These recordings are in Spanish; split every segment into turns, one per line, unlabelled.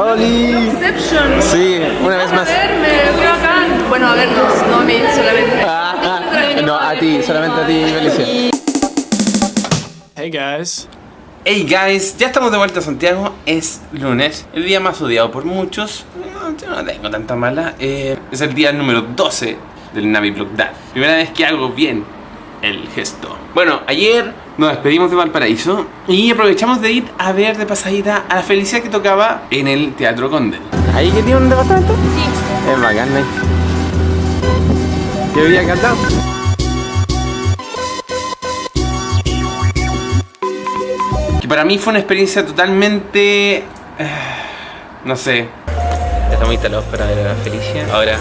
¡Oli!
Inception.
Sí, una vez más.
A. Bueno, a vernos, no a mí solamente.
Ah, ah, no, a ti, solamente a ti, Felicia.
Hey guys.
Hey guys, ya estamos de vuelta a Santiago, es lunes, el día más odiado por muchos, no, yo no tengo tanta mala, eh, es el día número 12 del Navi Vlog Day. Primera vez que hago bien el gesto. Bueno, ayer nos despedimos de Valparaíso y aprovechamos de ir a ver de pasadita a la felicidad que tocaba en el Teatro Condel.
¿Ahí que tiene un departamento? Sí. Es bacán, ¿eh? ¿Qué había cantado?
Que para mí fue una experiencia totalmente... eh, no sé,
Estamos instalados para ver a Felicia. Ahora,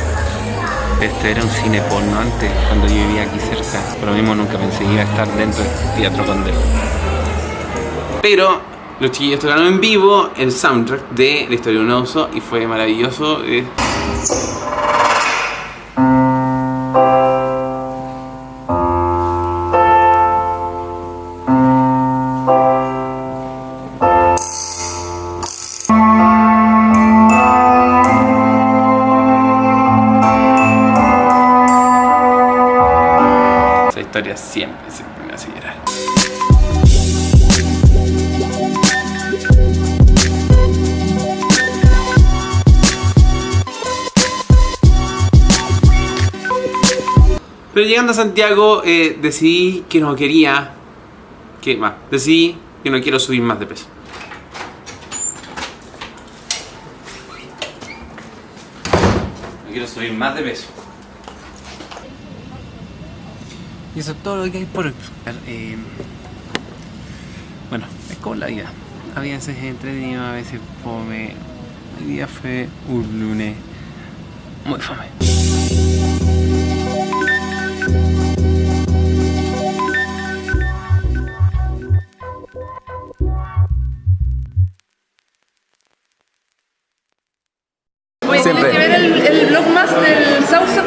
este era un cine porno antes, cuando yo vivía aquí cerca. Por lo mismo nunca pensé que iba a estar dentro del Teatro Condel.
Pero los chiquillos tocaron en vivo el soundtrack de La historia de un oso y fue maravilloso. Esa historia siempre, siempre me hace llorar. Pero llegando a Santiago eh, decidí que no quería... Que más, decidí que no quiero subir más de peso. No quiero subir más de peso.
Y eso es todo lo que hay por explicar. Eh, bueno, es como la vida. A veces es entretenido, a veces fome. Hoy día fue un lunes muy fome. Siempre.
tienes que ver el, el vlog más del Sousa